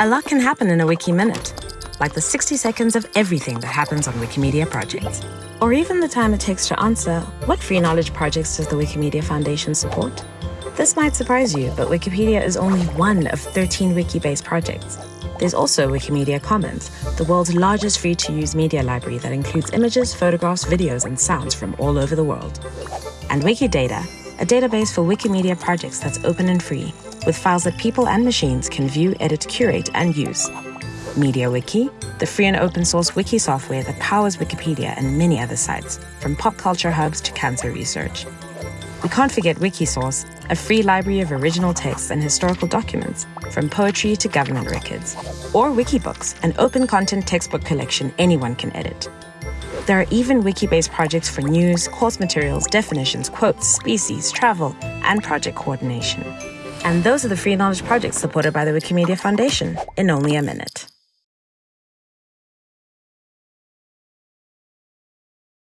A lot can happen in a Wiki Minute, like the 60 seconds of everything that happens on Wikimedia projects. Or even the time it takes to answer, what free knowledge projects does the Wikimedia Foundation support? This might surprise you, but Wikipedia is only one of 13 wiki-based projects. There's also Wikimedia Commons, the world's largest free-to-use media library that includes images, photographs, videos, and sounds from all over the world. And Wikidata, a database for Wikimedia projects that's open and free, with files that people and machines can view, edit, curate, and use. MediaWiki, the free and open source wiki software that powers Wikipedia and many other sites, from pop culture hubs to cancer research. We can't forget Wikisource, a free library of original texts and historical documents, from poetry to government records. Or Wikibooks, an open content textbook collection anyone can edit. There are even wiki-based projects for news, course materials, definitions, quotes, species, travel, and project coordination. And those are the free knowledge projects supported by the Wikimedia Foundation in only a minute.